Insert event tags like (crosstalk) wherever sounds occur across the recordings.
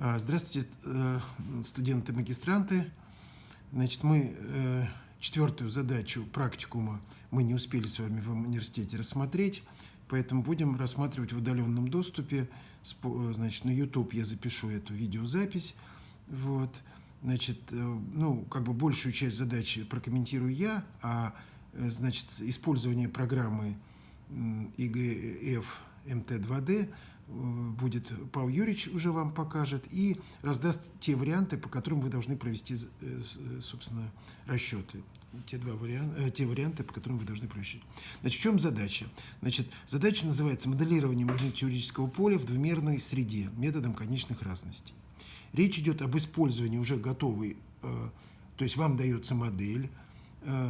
А, здравствуйте, э, студенты, магистранты. Значит, мы э, четвертую задачу практикума мы не успели с вами в университете рассмотреть, поэтому будем рассматривать в удаленном доступе. Значит, на YouTube я запишу эту видеозапись. Вот. Значит, э, ну, как бы большую часть задачи прокомментирую я, а, значит, использование программы ИГФ МТ-2D будет Павел Юрьевич уже вам покажет и раздаст те варианты, по которым вы должны провести, э, э, собственно, расчеты. Те, два варианта, э, те варианты, по которым вы должны провести. Значит, в чем задача? Значит, задача называется моделирование магнитно-теоретического поля в двумерной среде методом конечных разностей. Речь идет об использовании уже готовой, то есть вам дается модель,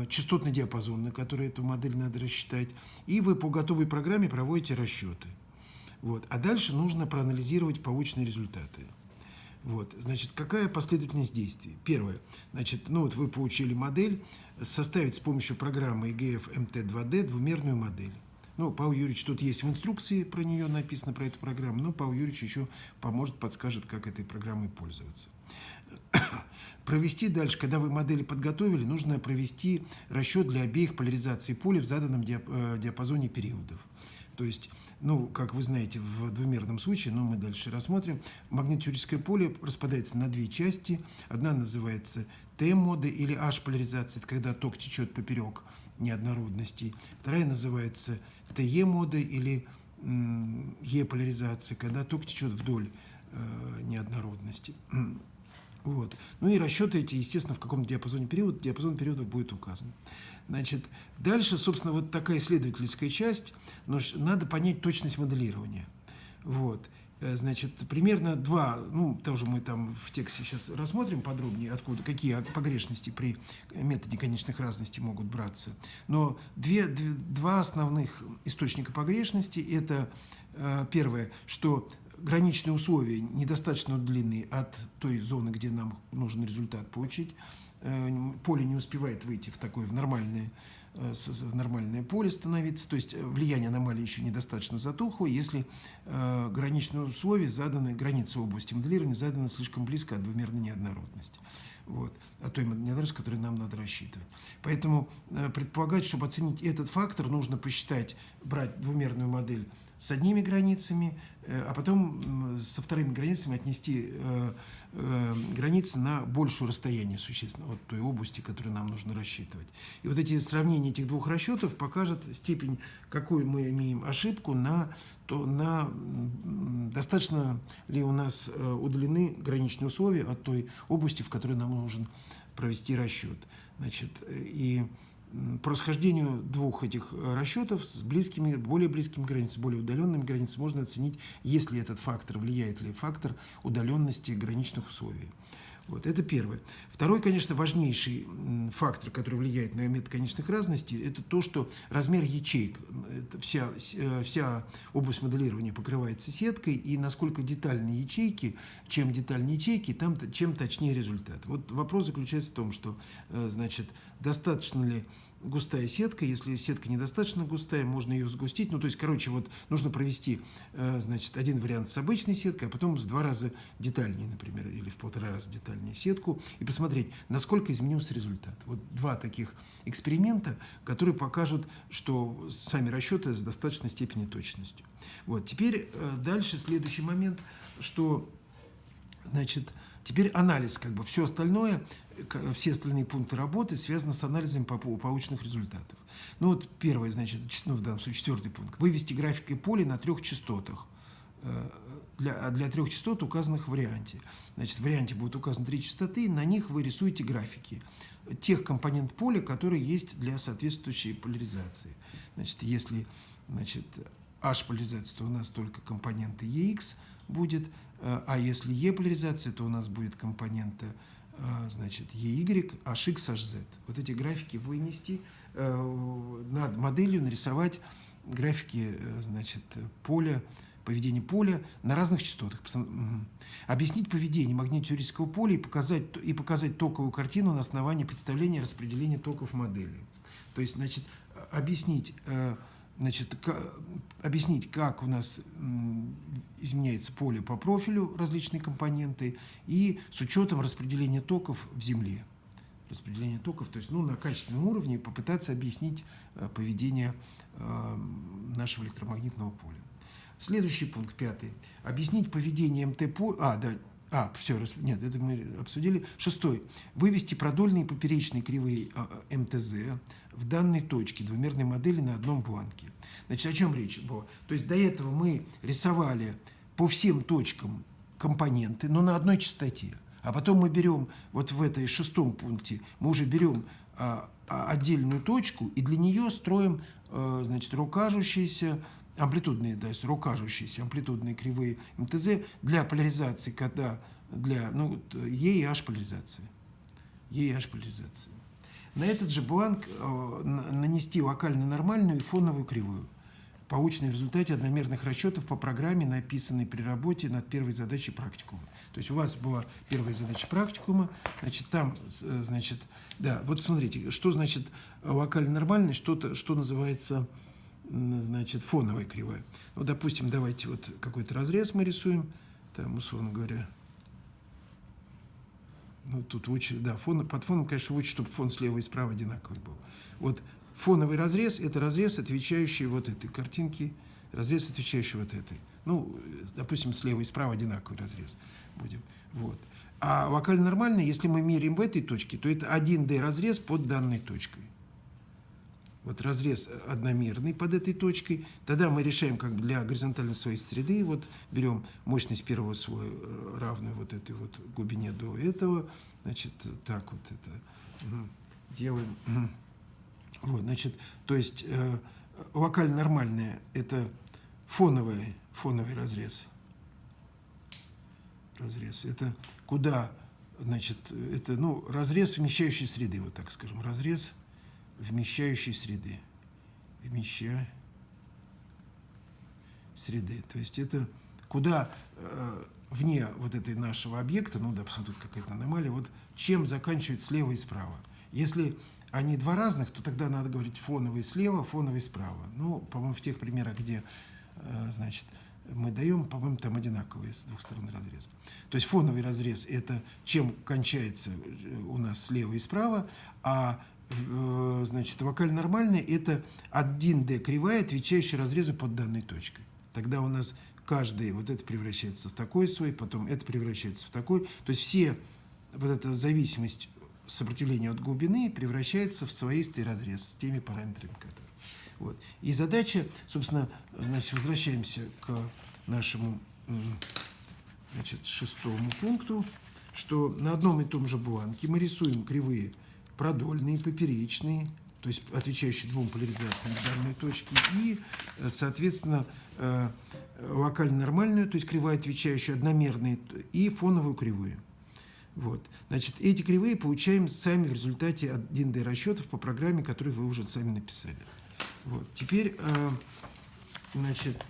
частотный диапазон, на который эту модель надо рассчитать, и вы по готовой программе проводите расчеты. Вот. А дальше нужно проанализировать полученные результаты. Вот. Значит, какая последовательность действий? Первое. Значит, ну вот вы получили модель, составить с помощью программы EGF MT2D двумерную модель. Ну, Павел Юрьевич, тут есть в инструкции про нее написано, про эту программу, но Павел Юрьевич еще поможет, подскажет, как этой программой пользоваться. (coughs) провести дальше, когда вы модели подготовили, нужно провести расчет для обеих поляризаций поля в заданном э, диапазоне периодов. То есть, ну, как вы знаете, в двумерном случае, но мы дальше рассмотрим, магнитно поле распадается на две части. Одна называется Т-мода или H-поляризация, это когда ток течет поперек неоднородностей. Вторая называется ТЕ-мода или Е-поляризация, когда ток течет вдоль э, неоднородности. (clears throat) Вот. Ну и расчеты эти, естественно, в каком диапазоне периода, диапазон периодов будет указан. Значит, дальше, собственно, вот такая исследовательская часть, но надо понять точность моделирования. Вот. Э, значит, примерно два, ну, тоже мы там в тексте сейчас рассмотрим подробнее, откуда, какие погрешности при методе конечных разностей могут браться. Но две, две, два основных источника погрешности – это э, первое, что граничные условия недостаточно длинны от той зоны, где нам нужен результат получить, поле не успевает выйти в такое в нормальное, э, в нормальное поле становиться, то есть э, влияние аномалии еще недостаточно затухло, если граничные условия заданы, границы области моделирования заданы слишком близко от двумерной неоднородности. Вот, от той неоднородности, которую нам надо рассчитывать. Поэтому предполагать, чтобы оценить этот фактор, нужно посчитать, брать двумерную модель с одними границами, э, а потом со вторыми границами отнести э, э, границы на большее расстояние существенно от той области, которую нам нужно рассчитывать. И вот эти сравнения этих двух расчетов покажут степень, какую мы имеем ошибку на то на достаточно ли у нас удалены граничные условия от той области, в которой нам нужен провести расчет. Значит, и по расхождению двух этих э, расчетов с близкими, более близкими границами, более удаленными границами можно оценить, есть ли этот фактор, влияет ли фактор удаленности граничных условий. Вот, это первое. Второй, конечно, важнейший фактор, который влияет на метод конечных разностей, это то, что размер ячеек, вся, э, вся область моделирования покрывается сеткой, и насколько детальные ячейки, чем детальнее ячейки, там, чем точнее результат. Вот вопрос заключается в том, что, э, значит, достаточно ли густая сетка. Если сетка недостаточно густая, можно ее сгустить. Ну, то есть, короче, вот нужно провести, э, значит, один вариант с обычной сеткой, а потом в два раза детальнее, например, или в полтора раза детальнее сетку, и посмотреть, насколько изменился результат. Вот два таких эксперимента, которые покажут, что сами расчеты с достаточной степенью точностью. Вот, теперь э, дальше следующий момент, что, значит, Теперь анализ, как бы все остальное, все остальные пункты работы связаны с анализом полученных результатов. Ну вот первое, значит, ну, в данном случае четвертый пункт. Вывести графикой поля на трех частотах. Э, для, для трех частот, указанных в варианте. Значит, в варианте будут указаны три частоты, на них вы рисуете графики тех компонент поля, которые есть для соответствующей поляризации. Значит, если значит, H-поляризация, то у нас только компоненты EX будет, а если E-поляризация, то у нас будет компонента э, значит, EY, HX, HZ. Вот эти графики вынести, э, над моделью нарисовать графики значит, поля, поведение поля на разных частотах. Объяснить поведение магнитно-теоретического поля и показать, и показать токовую картину на основании представления распределения токов модели. То есть, значит, объяснить значит, объяснить, как у нас изменяется поле по профилю, различные компоненты, и с учетом распределения токов в Земле. Распределение токов, то есть ну, на качественном уровне попытаться объяснить э, поведение э, нашего электромагнитного поля. Следующий пункт, пятый. Объяснить поведение МТ поля... А, да, а, все, нет, это мы обсудили. Шестой. Вывести продольные и поперечные кривые а, а, МТЗ в данной точке двумерной модели на одном бланке. Значит, о чем речь была? То есть до этого мы рисовали по всем точкам компоненты, но на одной частоте. А потом мы берем, вот в этой шестом пункте, мы уже берем а, а, отдельную точку и для нее строим, а, значит, рукажущиеся амплитудные, то есть рукажущиеся амплитудные кривые МТЗ для поляризации, когда для, ну, Е и H поляризации. Е и H поляризации. На этот же бланк э, нанести локально нормальную и фоновую кривую, полученные в результате одномерных расчетов по программе, написанной при работе над первой задачей практикума. То есть у вас была первая задача практикума, значит, там, э, значит, да, вот смотрите, что значит локально нормальный, что, что называется значит, фоновая кривая. Ну, допустим, давайте вот какой-то разрез мы рисуем, там, условно говоря, ну, тут лучше, да, фон, под фоном, конечно, лучше, чтобы фон слева и справа одинаковый был. Вот фоновый разрез – это разрез, отвечающий вот этой картинке, разрез, отвечающий вот этой. Ну, допустим, слева и справа одинаковый разрез будем. Вот. А вокально нормальный, если мы меряем в этой точке, то это 1D разрез под данной точкой вот разрез одномерный под этой точкой, тогда мы решаем как для горизонтальной своей среды, вот берем мощность первого слоя э, равную вот этой вот глубине до этого, значит, так вот это делаем. Вот, значит, то есть э, локально нормальное это фоновый, фоновый разрез. Разрез. Это куда, значит, это, ну, разрез вмещающей среды, вот так скажем, разрез вмещающей среды. Вмещая среды. То есть это куда э, вне вот этой нашего объекта, ну, допустим, тут какая-то аномалия, вот чем заканчивать слева и справа. Если они два разных, то тогда надо говорить фоновый слева, фоновый справа. Ну, по-моему, в тех примерах, где, э, значит, мы даем, по-моему, там одинаковые с двух сторон разрез. То есть фоновый разрез – это чем кончается э, у нас слева и справа, а значит, вокаль нормальный – это 1D кривая, отвечающая разрезу под данной точкой. Тогда у нас каждый, вот это превращается в такой свой, потом это превращается в такой. То есть все, вот эта зависимость сопротивления от глубины превращается в своистый разрез с теми параметрами, которые. Вот. И задача, собственно, значит, возвращаемся к нашему значит, шестому пункту, что на одном и том же бланке мы рисуем кривые продольные, поперечные, то есть отвечающие двум поляризациям данной точки, и, э, соответственно, э, локально нормальную, то есть кривая, отвечающая одномерные, и фоновую кривую. Вот. Значит, эти кривые получаем сами в результате 1D расчетов по программе, которую вы уже сами написали. Вот. Теперь, э, значит,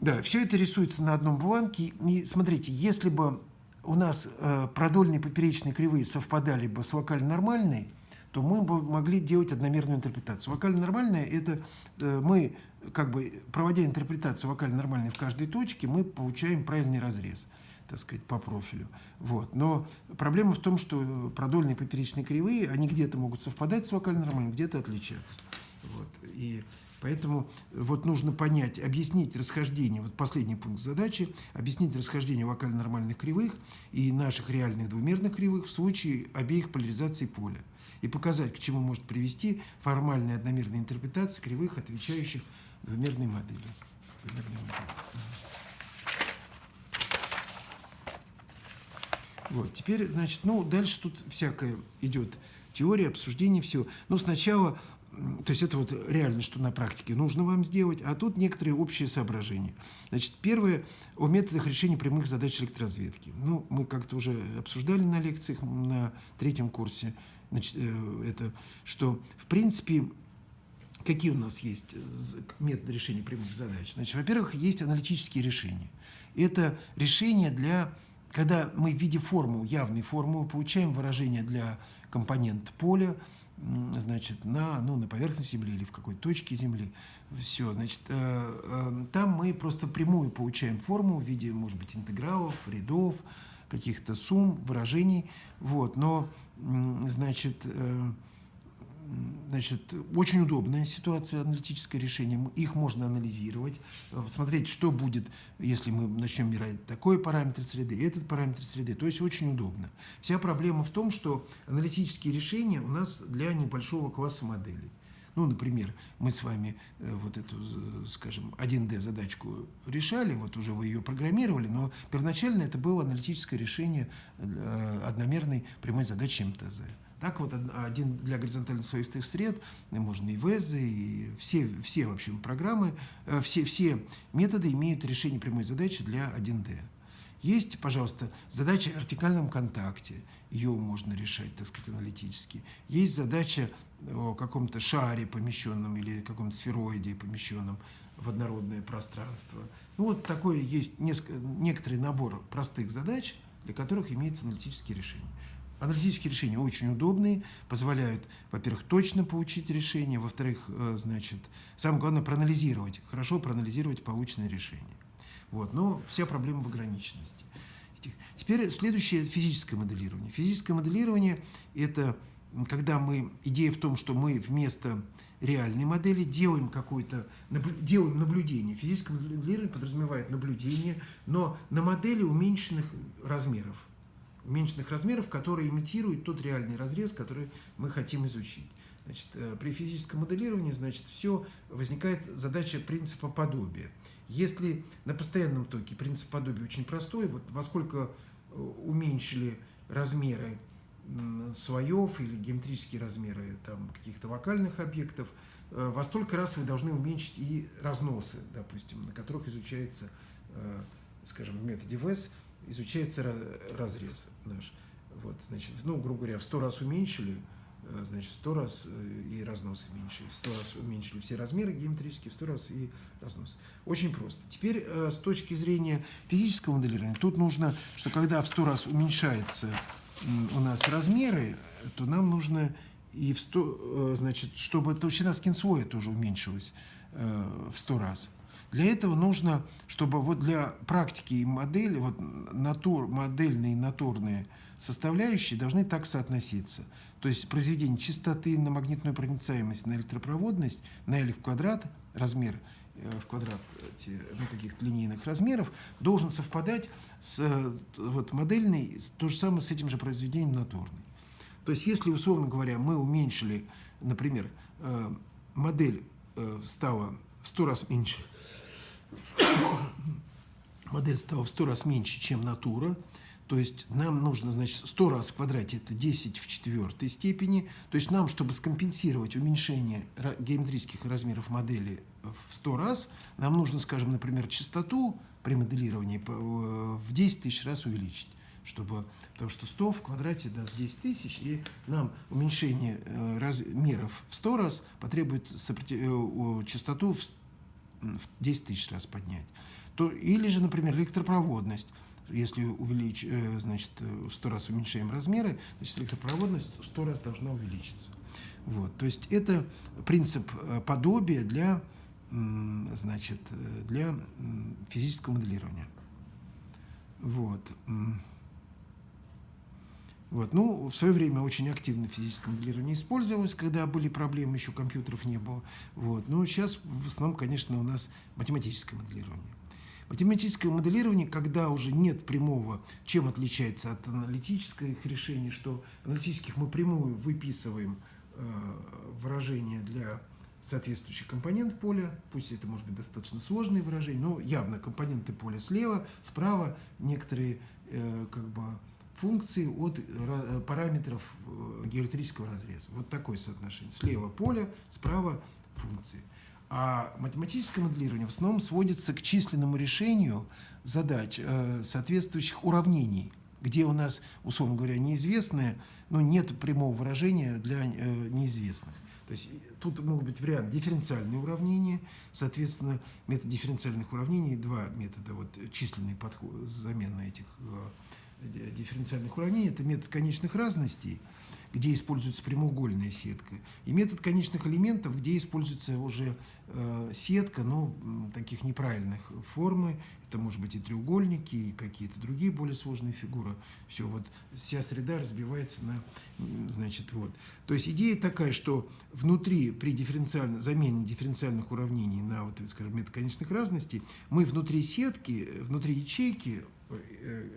да, все это рисуется на одном бланке. И смотрите, если бы у нас э, продольные поперечные кривые совпадали бы с вокально-нормальной, то мы бы могли делать одномерную интерпретацию. Вокально-нормальная – это э, мы, как бы, проводя интерпретацию вокально-нормальной в каждой точке, мы получаем правильный разрез так сказать, по профилю. Вот. Но проблема в том, что продольные поперечные кривые, они где-то могут совпадать с вокально-нормальной, где-то отличаться. Вот. И Поэтому вот нужно понять, объяснить расхождение, вот последний пункт задачи, объяснить расхождение вокально-нормальных кривых и наших реальных двумерных кривых в случае обеих поляризаций поля и показать, к чему может привести формальная одномерная интерпретация кривых, отвечающих двумерной модели. Вот, теперь, значит, ну, дальше тут всякое идет теория, обсуждение всего. Но сначала то есть это вот реально, что на практике нужно вам сделать, а тут некоторые общие соображения. Значит, первое о методах решения прямых задач электроразведки. Ну, мы как-то уже обсуждали на лекциях на третьем курсе, значит, э, это, что, в принципе, какие у нас есть методы решения прямых задач? Значит, во-первых, есть аналитические решения. Это решения для, когда мы в виде формул, явной формулы, получаем выражение для компонент поля, значит, на, ну, на поверхности Земли или в какой-то точке Земли. Все, значит, там мы просто прямую получаем форму в виде, может быть, интегралов, рядов, каких-то сумм, выражений. Вот, но, значит, Значит, очень удобная ситуация, аналитическое решение. Их можно анализировать, э, смотреть, что будет, если мы начнем мерять такой параметр среды, этот параметр среды. То есть очень удобно. Вся проблема в том, что аналитические решения у нас для небольшого класса моделей. Ну, например, мы с вами э, вот эту, скажем, 1D задачку решали, вот уже вы ее программировали, но первоначально это было аналитическое решение э, одномерной прямой задачи МТЗ. Так вот, один для горизонтально слоистых сред, можно и ВЭЗы, и все, все в общем, программы, э, все, все методы имеют решение прямой задачи для 1D. Есть, пожалуйста, задача о вертикальном контакте, ее можно решать, так сказать, аналитически. Есть задача о каком-то шаре помещенном или каком-то сфероиде помещенном в однородное пространство. Ну, вот такой есть несколько, некоторый набор простых задач, для которых имеется аналитические решения. Аналитические решения очень удобные, позволяют, во-первых, точно получить решение, во-вторых, э, значит, самое главное проанализировать, хорошо проанализировать полученное решение. Вот, но вся проблема в ограниченности. Теперь следующее физическое моделирование. Физическое моделирование – это когда мы, идея в том, что мы вместо реальной модели делаем какое-то, делаем наблюдение. Физическое моделирование подразумевает наблюдение, но на модели уменьшенных размеров уменьшенных размеров, которые имитируют тот реальный разрез, который мы хотим изучить. Значит, э, при физическом моделировании значит, все возникает задача принципа подобия. Если на постоянном токе принцип подобия очень простой, вот во сколько э, уменьшили размеры слоев или геометрические размеры каких-то вокальных объектов, э, во столько раз вы должны уменьшить и разносы, допустим, на которых изучается, скажем, в методе ВЭС изучается разрез наш. Вот, значит, ну, грубо говоря, в 100 раз уменьшили, э, значит, в 100 раз э, и разнос уменьшили, в 100 раз уменьшили все размеры геометрические, в 100 раз и разнос. Очень просто. Теперь э, с точки зрения физического моделирования, тут нужно, что когда в 100 раз уменьшается у нас размеры, то нам нужно и в 100, значит, чтобы толщина скинслоя тоже уменьшилась в 100 раз. Для этого нужно, чтобы вот для практики и модели, вот натур, модельные и натурные составляющие должны так соотноситься. То есть произведение частоты на магнитную проницаемость, на электропроводность, на L в квадрат, размер э, в квадрат ну, каких-то линейных размеров, должен совпадать с вот, модельной, то же самое с этим же произведением натурной. То есть если, условно говоря, мы уменьшили, например, э, модель э, стала в 100 раз меньше, (coughs) модель стала в 100 раз меньше, чем натура, то есть нам нужно, значит, 100 раз в квадрате это 10 в четвертой степени. То есть нам, чтобы скомпенсировать уменьшение геометрических размеров модели в 100 раз, нам нужно, скажем, например, частоту при моделировании в 10 тысяч раз увеличить. Чтобы, потому что 100 в квадрате даст 10 тысяч, и нам уменьшение э, размеров в 100 раз потребует э, частоту в 10 тысяч раз поднять. То, или же, например, электропроводность. Если увеличь, э, значит, в 100 раз уменьшаем размеры, значит, электропроводность в 100 раз должна увеличиться. Вот. То есть это принцип э, подобия для, значит, э, для физического моделирования. Вот. Вот. Ну, в свое время очень активно физическое моделирование использовалось, когда были проблемы, еще компьютеров не было. Вот. Но сейчас в основном, конечно, у нас математическое моделирование. Математическое моделирование, когда уже нет прямого, чем отличается от аналитических решений, что аналитических мы прямую выписываем э, выражения для соответствующих компонент поля, пусть это может быть достаточно сложные выражения, но явно компоненты поля слева, справа, некоторые э, как бы функции от э, параметров э, геометрического разреза. Вот такое соотношение. Слева поле, справа функции. А математическое моделирование в основном сводится к численному решению задач, э, соответствующих уравнений, где у нас, условно говоря, неизвестное, но нет прямого выражения для неизвестных. То есть тут могут быть варианты дифференциальные уравнения, соответственно, метод дифференциальных уравнений, два метода, вот численный подход, замена этих дифференциальных уравнений, это метод конечных разностей, где используется прямоугольная сетка, и метод конечных элементов, где используется уже э, сетка, но таких неправильных формы, это может быть и треугольники, и какие-то другие более сложные фигуры. Все, вот вся среда разбивается на, значит, вот. То есть идея такая, что внутри, при дифференциальной, замене дифференциальных уравнений на, вот, скажем, метод конечных разностей, мы внутри сетки, внутри ячейки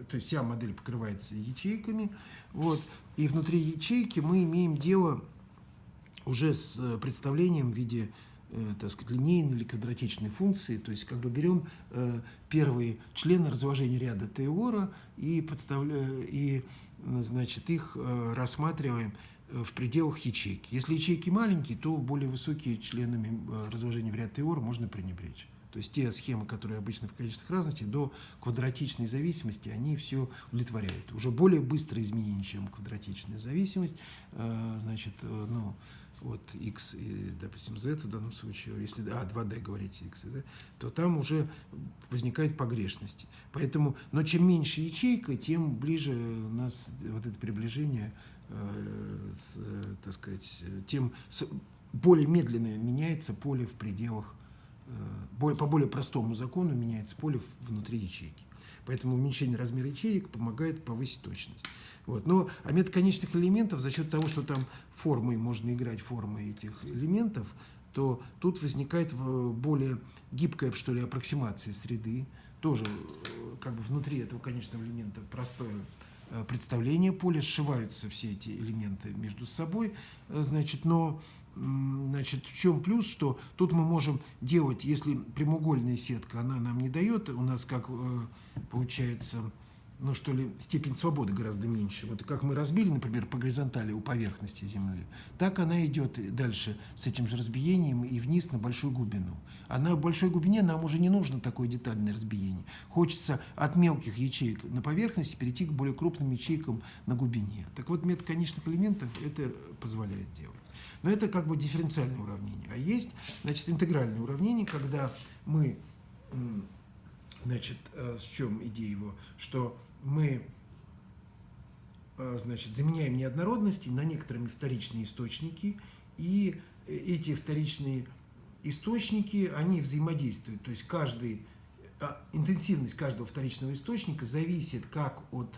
то есть вся модель покрывается ячейками, вот, и внутри ячейки мы имеем дело уже с э, представлением в виде э, так сказать, линейной или квадратичной функции, то есть как бы берем э, первые члены разложения ряда Тейлора и, подставляем, и значит, их э, рассматриваем в пределах ячейки. Если ячейки маленькие, то более высокие членами разложения в ряд Тейлора можно пренебречь. То есть те схемы, которые обычно в конечных разностях, до квадратичной зависимости, они все удовлетворяют. Уже более быстрое изменение, чем квадратичная зависимость, э, значит, э, ну, вот x и, допустим, z в данном случае, если а, 2d говорить x и z, то там уже возникают погрешности. Поэтому, но чем меньше ячейка, тем ближе у нас вот это приближение, э, с, так сказать, тем более медленно меняется поле в пределах Э, по более простому закону меняется поле внутри ячейки. Поэтому уменьшение размера ячеек помогает повысить точность. Вот. Но а метод конечных элементов, за счет того, что там формы, можно играть формы этих элементов, то тут возникает более гибкая, что ли, аппроксимация среды. Тоже э, как бы внутри этого конечного элемента простое э, представление поля, сшиваются все эти элементы между собой, значит, но Значит, в чем плюс, что тут мы можем делать, если прямоугольная сетка, она нам не дает, у нас как э, получается, ну что ли, степень свободы гораздо меньше. Вот как мы разбили, например, по горизонтали у поверхности Земли, так она идет дальше с этим же разбиением и вниз на большую глубину. А на большой глубине нам уже не нужно такое детальное разбиение. Хочется от мелких ячеек на поверхности перейти к более крупным ячейкам на глубине. Так вот, метод конечных элементов это позволяет делать. Но это как бы дифференциальное уравнение. А есть, значит, интегральное уравнение, когда мы, значит, э, в чем идея его, что мы, э, значит, заменяем неоднородности на некоторыми вторичные источники, и эти вторичные источники, они взаимодействуют, то есть каждый, а, интенсивность каждого вторичного источника зависит как от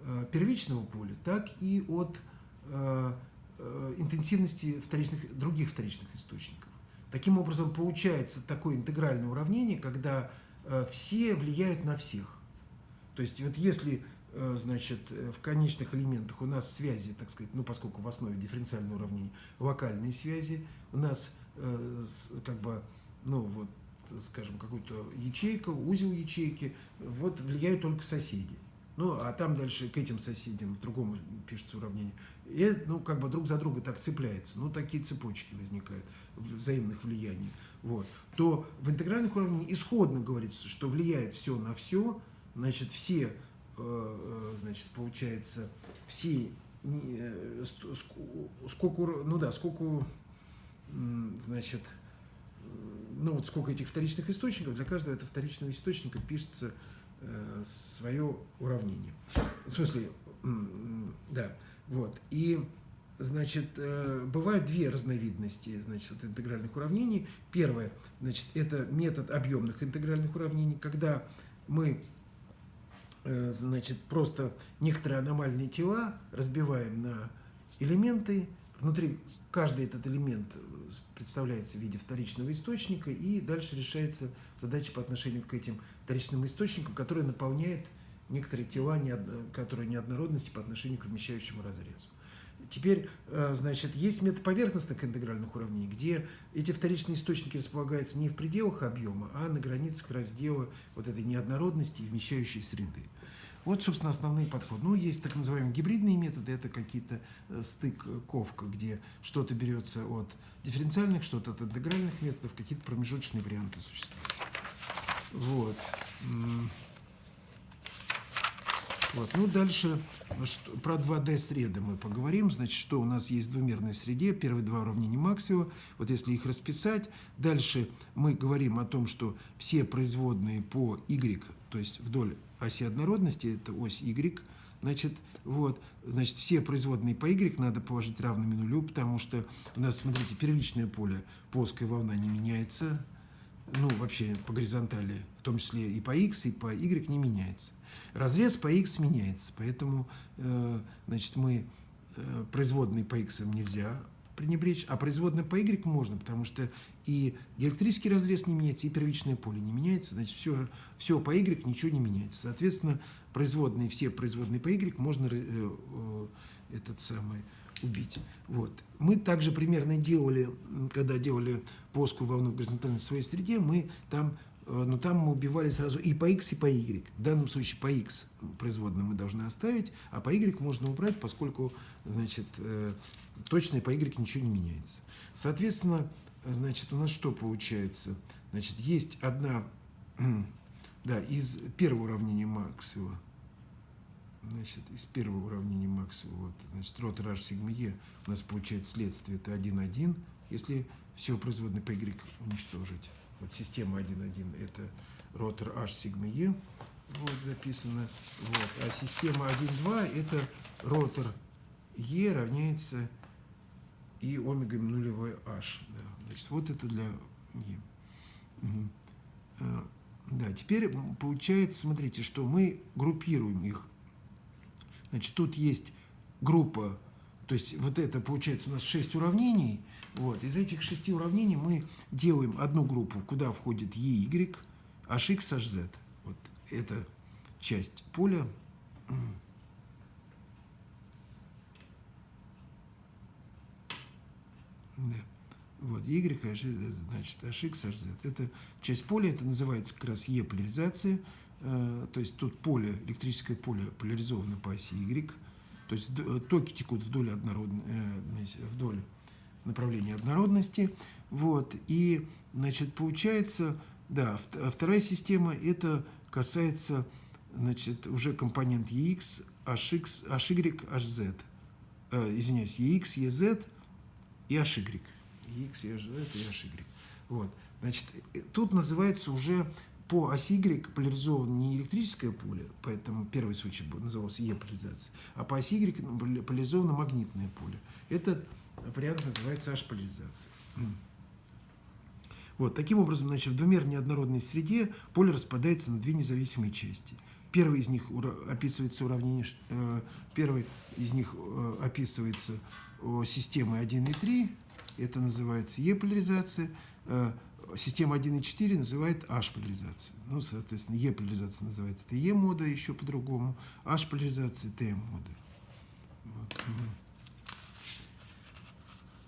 э, первичного поля, так и от Э, интенсивности вторичных, других вторичных источников. Таким образом, получается такое интегральное уравнение, когда э, все влияют на всех. То есть, вот если э, значит, в конечных элементах у нас связи, так сказать, ну, поскольку в основе дифференциального уравнения локальные связи, у нас как бы, ну, вот, скажем, какой-то ячейка, узел ячейки, вот влияют только соседи. Ну, а там дальше к этим соседям в другом пишется уравнение. И, ну, как бы друг за друга так цепляется. Ну, такие цепочки возникают взаимных влияний. Вот. То в интегральных уравнениях исходно говорится, что влияет все на все, значит, все, э, э значит, получается, все, э, сколько, ну да, сколько, значит, ну вот сколько этих вторичных источников, для каждого этого вторичного источника пишется свое уравнение. В смысле, да, вот. И, значит, э, бывают две разновидности, значит, вот интегральных уравнений. Первое, значит, это метод объемных интегральных уравнений, когда мы, э, значит, просто некоторые аномальные тела разбиваем на элементы, внутри каждый этот элемент представляется в виде вторичного источника, и дальше решается задача по отношению к этим вторичным источникам, которые наполняют некоторые тела, которые неоднородности по отношению к вмещающему разрезу. Теперь, э, значит, есть метод поверхностных интегральных уравнений, где эти вторичные источники располагаются не в пределах объема, а на границах раздела вот этой неоднородности и вмещающей среды. Вот, собственно, основные подходы. Ну, есть так называемые гибридные методы, это какие-то э, стыковка, где что-то берется от дифференциальных, что-то от интегральных методов, какие-то промежуточные варианты существуют. Вот. Вот. Ну, дальше, что, про 2D среды мы поговорим. Значит, что у нас есть в двумерной среде. Первые два уравнения Максвелла. Вот если их расписать. Дальше мы говорим о том, что все производные по y, то есть вдоль оси однородности, это ось y, Значит, вот, значит, все производные по y надо положить равными нулю, потому что у нас, смотрите, первичное поле, плоская волна не меняется, ну, вообще по горизонтали, в том числе и по x, и по y не меняется. Разрез по x меняется, поэтому, э, значит, мы э, производные по x нельзя пренебречь, а производные по y можно, потому что и электрический разрез не меняется, и первичное поле не меняется, значит, все, все по y ничего не меняется. Соответственно, производные, все производные по y можно э, э, этот самый убить. Вот. Мы также примерно делали, когда делали плоскую волну в горизонтальной своей среде, мы там, но там мы убивали сразу и по x, и по y. В данном случае по x производным мы должны оставить, а по y можно убрать, поскольку значит, э, точно по y ничего не меняется. Соответственно, значит, у нас что получается? Значит, есть одна, (clears throat) да, из первого уравнения Максвелла, значит, из первого уравнения Максвелла, вот, значит, ротор h сигма e у нас получается следствие, это 1,1, если все производное по y уничтожить. Вот система 1,1 это ротор h сигма e, вот записано, вот, а система 1,2 это ротор e равняется и омега нулевой h. Да. Значит, вот это для e. Угу. Да, теперь получается, смотрите, что мы группируем их Значит, тут есть группа, то есть вот это получается у нас 6 уравнений. Вот. Из этих шести уравнений мы делаем одну группу, куда входит EY, HX, HZ. Вот это часть поля. Да. Вот, Y, значит, HX, HZ. Это часть поля, это называется как раз E-поляризация. Э, то есть тут поле, электрическое поле поляризовано по оси Y, то есть э, токи текут вдоль, однородной, э, вдоль направления однородности. Вот, и, значит, получается, да, вторая система, это касается, значит, уже компонент EX, HX, HY, HZ. Э, извиняюсь, EX, EZ и HY. EX, EZ и HY. Вот. Значит, тут называется уже по оси Y поляризовано не электрическое поле, поэтому первый случай назывался Е-поляризация, а по оси Y поляризовано магнитное поле. Этот вариант называется H-поляризация. Вот, таким образом, значит, в двумерной однородной среде поле распадается на две независимые части. Первый из них описывается уравнение, э, первый из них э, описывается системой 1 и 3, это называется Е-поляризация, э, система 1.4 называет H-поляризацию. Ну, соответственно, E-поляризация называется TE-мода еще по-другому, H-поляризация TM-мода. Вот.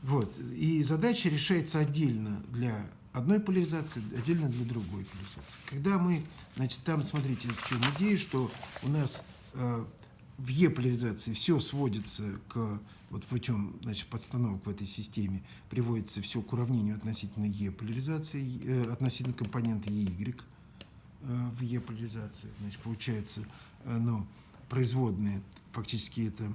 Вот. И задача решается отдельно для одной поляризации, отдельно для другой поляризации. Когда мы, значит, там, смотрите, в чем идея, что у нас э, в Е-поляризации все сводится к вот путем значит, подстановок в этой системе приводится все к уравнению относительно Е-поляризации, э, относительно компонента EY э, в Е-поляризации. Значит, получается, э, ну, производные, фактически это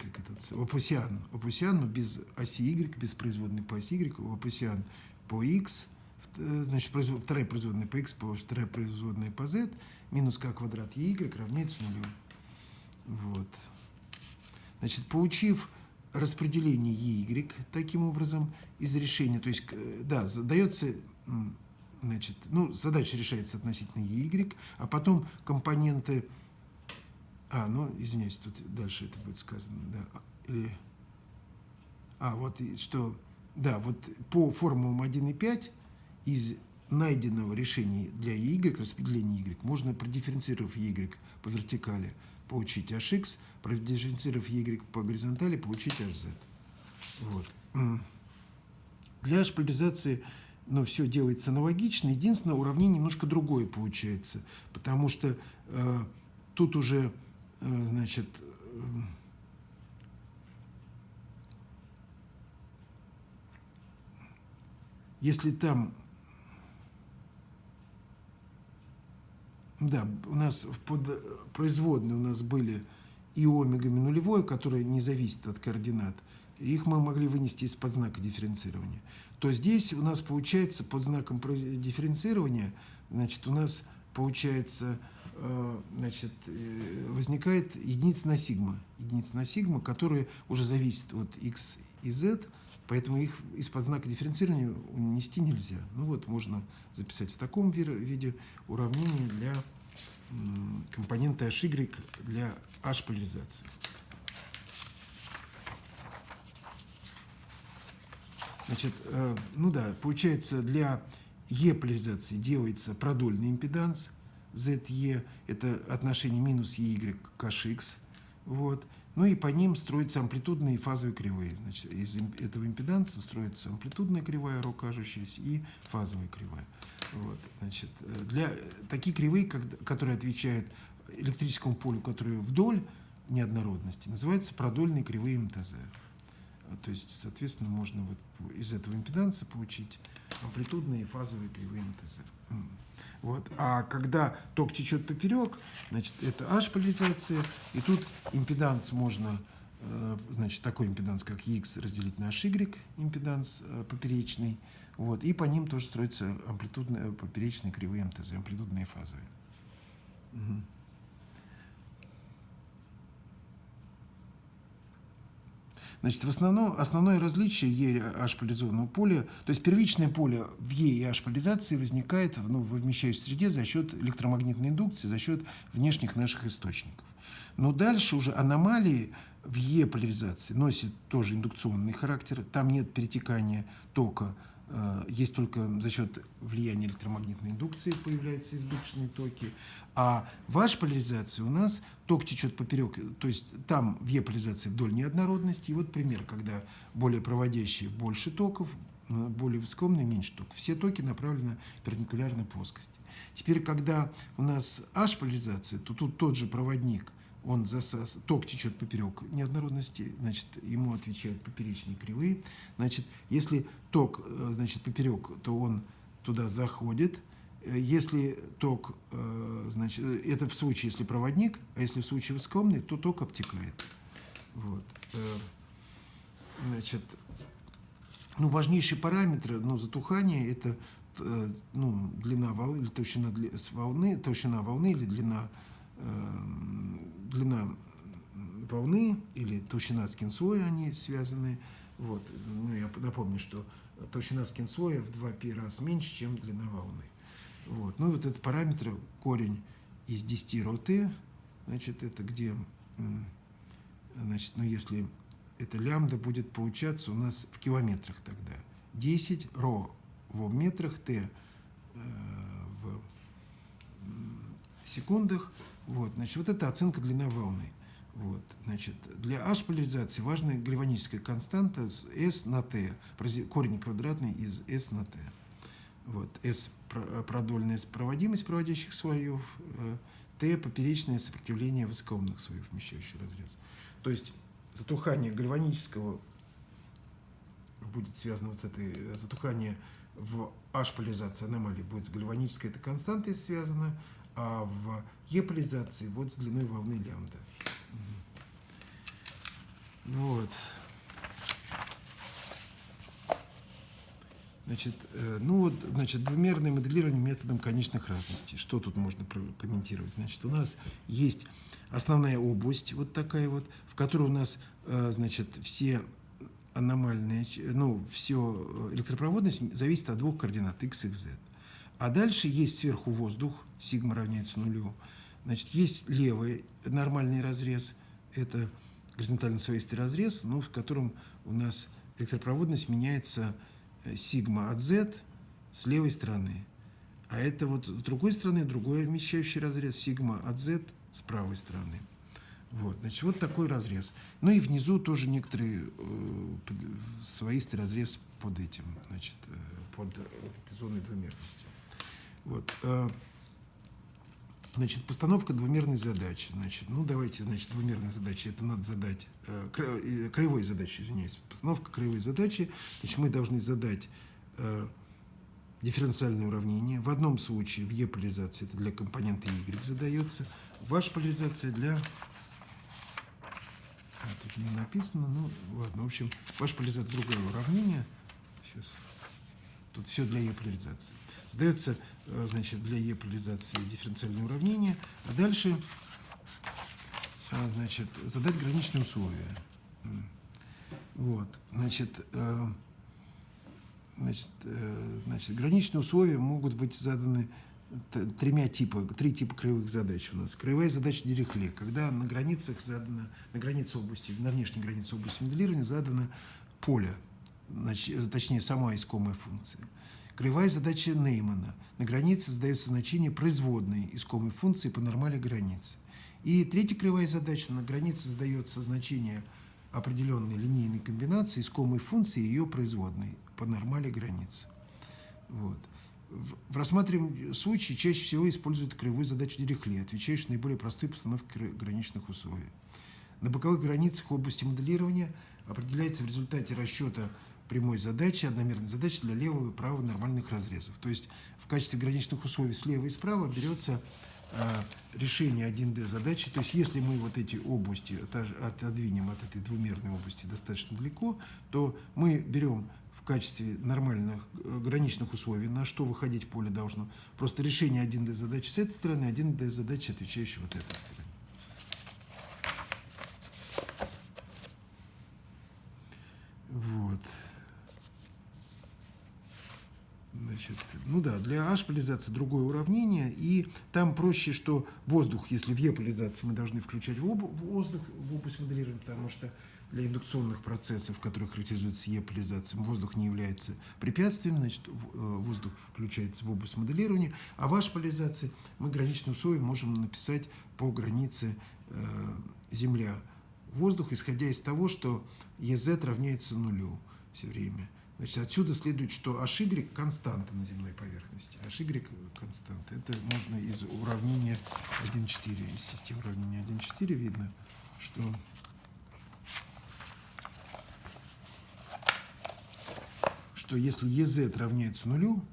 как этот, опусиан, опусиан, но без оси Y, без производной по оси Y, опусиан по X, э, значит, вторая производная по X, вторая производная по Z, минус k квадрат EY равняется нулю. Вот. Значит, получив распределение y таким образом из решения, то есть, да, дается, значит, ну, задача решается относительно y, а потом компоненты, а, ну, извиняюсь, тут дальше это будет сказано, да, или, а, вот что, да, вот по формулам 1 и 5 из найденного решения для y, распределения y, можно, продифференцировав y по вертикали, получить hx, продифференцировав y по горизонтали, получить hz. Вот. Для h-поляризации ну, все делается аналогично. Единственное, уравнение немножко другое получается, потому что э, тут уже, значит, э, если там Да, у нас под производные у нас были и омегами нулевое, которое не зависит от координат, их мы могли вынести из-под знака дифференцирования, то здесь у нас получается под знаком дифференцирования, значит, у нас получается, э, значит, э, возникает единица на сигма, единица на сигма, которая уже зависит от x и z, поэтому их из-под знака дифференцирования унести нельзя. Ну вот, можно записать в таком виде уравнение для компонента HY для H-поляризации. Значит, э, ну да, получается, для E-поляризации делается продольный импеданс ZE, это отношение минус EY к HX, вот. Ну и по ним строятся амплитудные и фазовые кривые. Значит, из этого импеданса строится амплитудная кривая, ро кажущаяся, и фазовая кривая. Вот, значит, для такие кривые, которые отвечают электрическому полю, которые вдоль неоднородности, называются продольные кривые МТЗ. То есть, соответственно, можно вот из этого импеданса получить амплитудные и фазовые кривые МТЗ. Вот. А когда ток течет поперек, значит, это H-поляризация, и тут импеданс можно, э, значит, такой импеданс, как X, разделить на HY, импеданс э, поперечный, вот, и по ним тоже строятся амплитудные, поперечные кривые МТЗ, амплитудные фазовые. Угу. Значит, в основном, основное различие Е H-поляризованного поля, то есть первичное поле в Е и H-поляризации возникает ну, в вмещающей среде за счет электромагнитной индукции, за счет внешних наших источников. Но дальше уже аномалии в Е-поляризации носят тоже индукционный характер, там нет перетекания тока есть только за счет влияния электромагнитной индукции появляются избыточные токи. А в H-поляризации у нас ток течет поперек, то есть там в Е-поляризации вдоль неоднородности. И вот пример, когда более проводящие больше токов, э, более высокомные меньше токов. Все токи направлены перпендикулярно плоскости. Теперь, когда у нас H-поляризация, то тут тот же проводник – он засас, ток течет поперек неоднородности, значит, ему отвечают поперечные кривые. Значит, если ток, э, значит, поперек, то он туда заходит. Э, если ток, э, значит, это в случае, если проводник, а если в случае высокомный, то ток обтекает. Вот. Значит, ну, важнейшие параметры ну, затухания – это ну, длина волны, или толщина волны, толщина волны или длина длина волны или толщина скинслоя, они связаны. Вот. Ну, я напомню, что толщина скинслоя в 2π раз меньше, чем длина волны. Вот. Ну и вот этот параметр, корень из 10 ро t, значит, это где, значит, ну если это лямбда будет получаться у нас в километрах тогда. 10 ро в метрах, t э, секундах, вот, значит, вот это оценка длины волны. Вот, значит, для H-поляризации важна гальваническая константа S на T, корень квадратный из S на T. Вот, S – продольная проводимость проводящих слоев, э, T – поперечное сопротивление высокоумных слоев, вмещающих разрез. То есть затухание гальванического будет связано вот с этой, затухание в H-поляризации аномалии будет с гальванической этой константой связано, а в Е-поляризации вот с длиной волны лямбда. Вот. Значит, э, ну вот, значит, двумерное моделирование методом конечных разностей. Что тут можно прокомментировать? Значит, у нас есть основная область, вот такая вот, в которой у нас, э, значит, все аномальные, ну, все э, электропроводность зависит от двух координат x и z. А дальше есть сверху воздух, сигма равняется нулю. Значит, есть левый нормальный разрез, это горизонтально свойственный разрез, но в котором у нас электропроводность меняется э, сигма от z с левой стороны. А это вот с другой стороны другой вмещающий разрез сигма от z с правой стороны. Вот, значит, вот такой разрез. Ну и внизу тоже некоторый э, своистый разрез под этим, значит, э, под этой зоной двумерности. Вот. А, значит, постановка двумерной задачи. Значит, ну, давайте, значит, двумерная задача. Это надо задать, э, э, краевой задачи, извиняюсь. Постановка краевой задачи. Значит, мы должны задать э, дифференциальное уравнение. В одном случае в Е-поляризации это для компонента Y задается. Ваша поляризация для А, тут не написано, ну ладно. В общем, ваш поляризация другое уравнение. Сейчас. Тут все для ее поляризации. Задается, э, значит, для ее поляризации дифференциальное уравнение. А дальше, а, значит, задать граничные условия. Вот, значит, э, значит, э, значит, граничные условия могут быть заданы тремя типа, три типа краевых задач у нас. Краевая задача Дирихле, когда на границах задано, на границе области, на внешней границе области моделирования задано поле, значит, точнее, сама искомая функция. Краевая задача Неймана. На границе задается значение производной искомой функции по нормали границы. И третья кривая задача. На границе задается значение определенной линейной комбинации искомой функции и ее производной по нормали границы. Вот. В рассматриваемом случае чаще всего используют кривую задачу Дирихле, отвечающую на наиболее простые постановки граничных условий. На боковых границах области моделирования определяется в результате расчета прямой задачи, одномерной задачи для левого и правого нормальных разрезов. То есть в качестве граничных условий слева и справа берется э, решение 1D задачи. То есть если мы вот эти области отодвинем от этой двумерной области достаточно далеко, то мы берем в качестве нормальных э, граничных условий, на что выходить поле должно. Просто решение 1D задачи с этой стороны, 1D задачи, отвечающей вот этой стороны. Вот. Значит, ну да, для H поляризации другое уравнение, и там проще, что воздух, если в E поляризации мы должны включать воздух в область моделирования, потому что для индукционных процессов, которые характеризуются Е-поляризацией, воздух не является препятствием, значит, э, воздух включается в область моделирования, а в H-поляризации мы граничные условия можем написать по границе э, Земля. Воздух, исходя из того, что EZ равняется нулю все время. Значит, отсюда следует, что HY – константа на земной поверхности. HY – константа. Это можно из уравнения 1.4, из системы уравнения 1.4 видно, что что если EZ равняется нулю,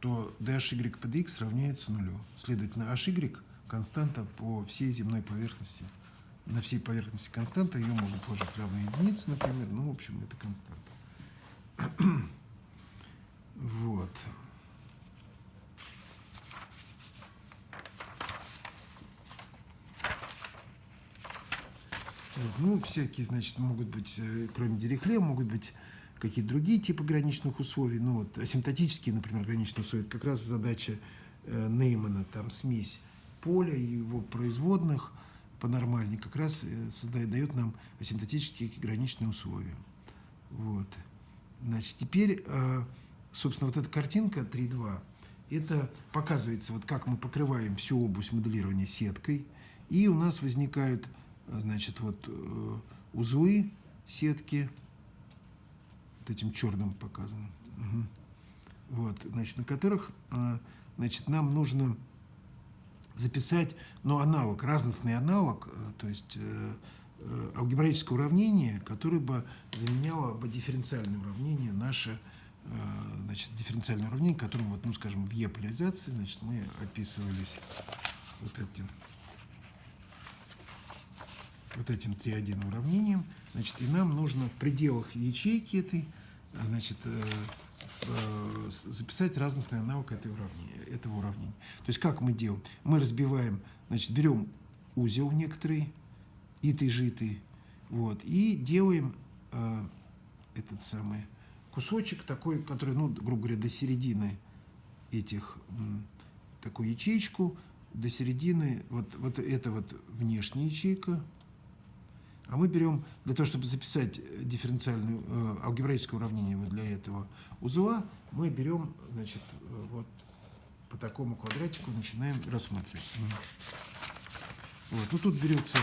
то DHY под X равняется нулю. Следовательно, HY – константа по всей земной поверхности. На всей поверхности константа, ее можно положить равной единице, например. Ну, в общем, это константа. (clears throat) Вот. Ну, всякие, значит, могут быть, э, кроме Дирихле, могут быть какие-то другие типы граничных условий. Ну, вот асимптотические, например, граничные условия, это как раз задача э, Неймана, там смесь поля и его производных по нормальной как раз э, создает, дает нам асимптотические граничные условия. Вот. Значит, теперь, э, собственно, вот эта картинка 3.2, это показывается, вот как мы покрываем всю область моделирования сеткой, и у нас возникают, значит, вот э, узлы сетки, вот этим черным показано. Угу. Вот, значит, на которых а, значит, нам нужно записать, но аналог, разностный аналог, э, то есть э, э, алгебраическое уравнение, которое бы заменяло бы дифференциальное уравнение, наше значит, дифференциальное уравнение, которым, вот, ну, скажем, в Е-поляризации, значит, мы описывались вот этим вот этим 3.1 уравнением. Значит, и нам нужно в пределах ячейки этой значит, э, э, записать разностный аналог этой уравнения, этого уравнения. То есть как мы делаем? Мы разбиваем, значит, берем узел некоторый, итый, житый, вот, и делаем э, этот самый кусочек такой, который, ну, грубо говоря, до середины этих, такую ячейку, до середины, вот, вот это вот внешняя ячейка, а мы берем, для того, чтобы записать дифференциальное э, алгебраическое уравнение вот для этого узла, мы берем, значит, э, вот по такому квадратику начинаем рассматривать. Вот. Ну, тут берется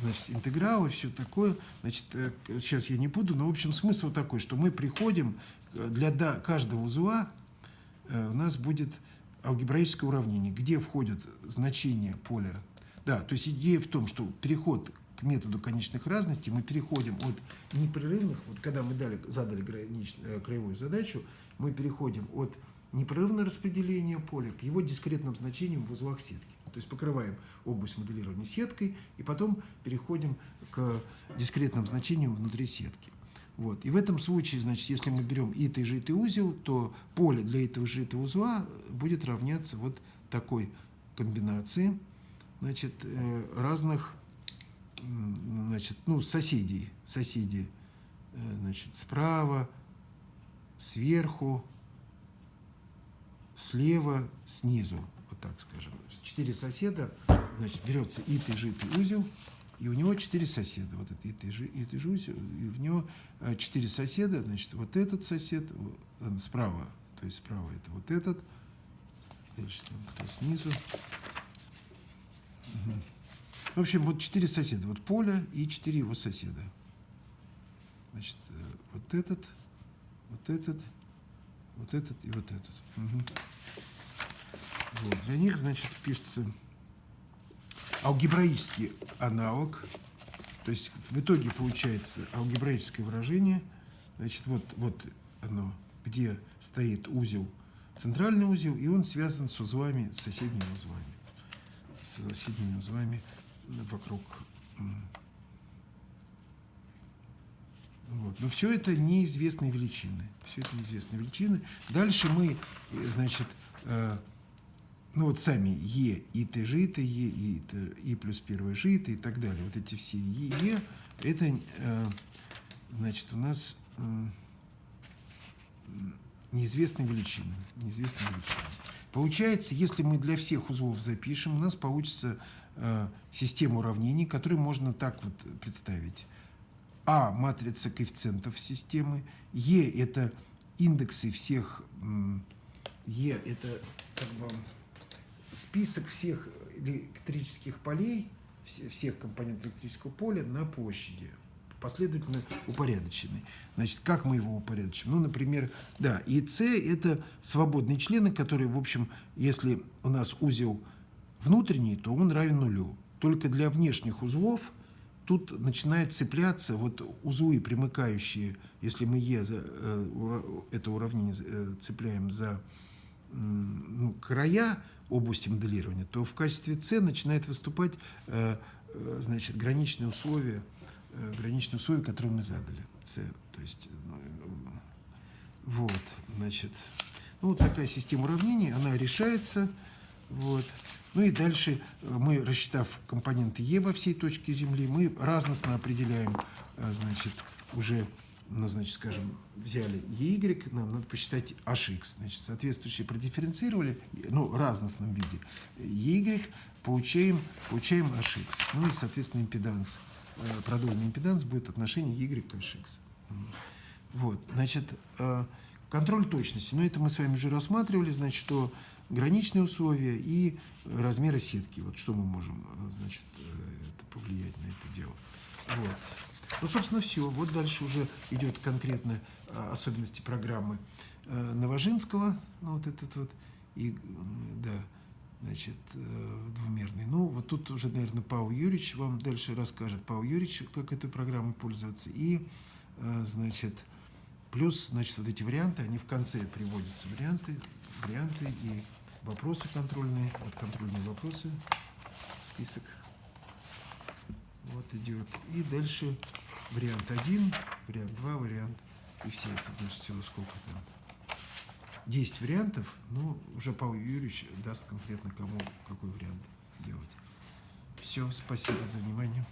значит, интеграл и все такое. Значит, э, сейчас я не буду, но, в общем, смысл такой, что мы приходим, э, для каждого узла э, у нас будет алгебраическое уравнение, где входят значения поля. Да, то есть идея в том, что переход методу конечных разностей мы переходим от непрерывных, вот когда мы дали, задали гранич, краевую задачу, мы переходим от непрерывного распределения поля к его дискретным значениям в узлах сетки. То есть покрываем область моделирования сеткой и потом переходим к дискретным значениям внутри сетки. Вот. И в этом случае, значит, если мы берем и ты же, и узел, то поле для этого же этого узла будет равняться вот такой комбинации значит, э, разных значит, ну, соседей, соседей э, значит, справа, сверху, слева, снизу, вот так скажем. Четыре соседа, значит, берется итый, житый узел, и у него четыре соседа. Вот это итый, итый узел, и в него э, четыре соседа, значит, вот этот сосед, справа, то есть справа это вот этот, дальше там кто снизу. Угу. В общем, вот четыре соседа. Вот Поля и четыре его соседа. Значит, э, вот этот, вот этот, вот этот и вот этот. Угу. Вот. Для них, значит, пишется алгебраический аналог. То есть в итоге получается алгебраическое выражение. Значит, вот, вот оно, где стоит узел, центральный узел, и он связан с узлами, с соседними узлами. С соседними узлами вокруг. Вот. Но все это неизвестные величины. Все это неизвестные величины. Дальше мы, э, значит, э, ну вот сами Е, и Т жито, Е, и, Т, и плюс первое жито и так далее. Вот эти все Е, это, э, значит, у нас неизвестные величины. Неизвестные величины. Получается, если мы для всех узлов запишем, у нас получится Э, систему уравнений, которую можно так вот представить. А – матрица коэффициентов системы, Е – это индексы всех, Е – это как бы список всех электрических полей, всех компонентов электрического поля на площади, последовательно упорядоченный. Значит, как мы его упорядочим? Ну, например, да, и С – это свободные члены, которые, в общем, если у нас узел – внутренний, то он равен нулю. Только для внешних узлов тут начинает цепляться вот узлы, примыкающие, если мы Е за, э, это уравнение э, цепляем за ну, края области моделирования, то в качестве С начинает выступать э, значит, граничные условия, граничные условия, которые мы задали. С, то есть, ну, вот, значит, ну, вот такая система уравнений, она решается, вот, ну и дальше э, мы, рассчитав компоненты Е во всей точке Земли, мы разностно определяем, э, значит, уже, ну, значит, скажем, взяли EY, нам надо посчитать HX, значит, соответствующие продифференцировали, ну, разностном виде EY, получаем, получаем HX. Ну и, соответственно, импеданс, э, продольный импеданс будет отношение Y к HX. Вот, значит, контроль точности. Но это мы с вами уже рассматривали, значит, что граничные условия и размеры сетки. Вот что мы можем, значит, это повлиять на это дело. Вот. Ну, собственно, все. Вот дальше уже идет конкретно а, особенности программы э, Новожинского, ну, вот этот вот, и, да, значит, э, двумерный. Ну, вот тут уже, наверное, Павел Юрьевич вам дальше расскажет, Павел Юрьевич, как этой программой пользоваться, и, э, значит, плюс, значит, вот эти варианты, они в конце приводятся, варианты, варианты и вопросы контрольные, вот контрольные вопросы, список. Вот идет. И дальше вариант 1, вариант 2, вариант и все. Это значит всего сколько там. 10 вариантов, ну, уже Павел Юрьевич даст конкретно кому какой вариант делать. Все, спасибо за внимание.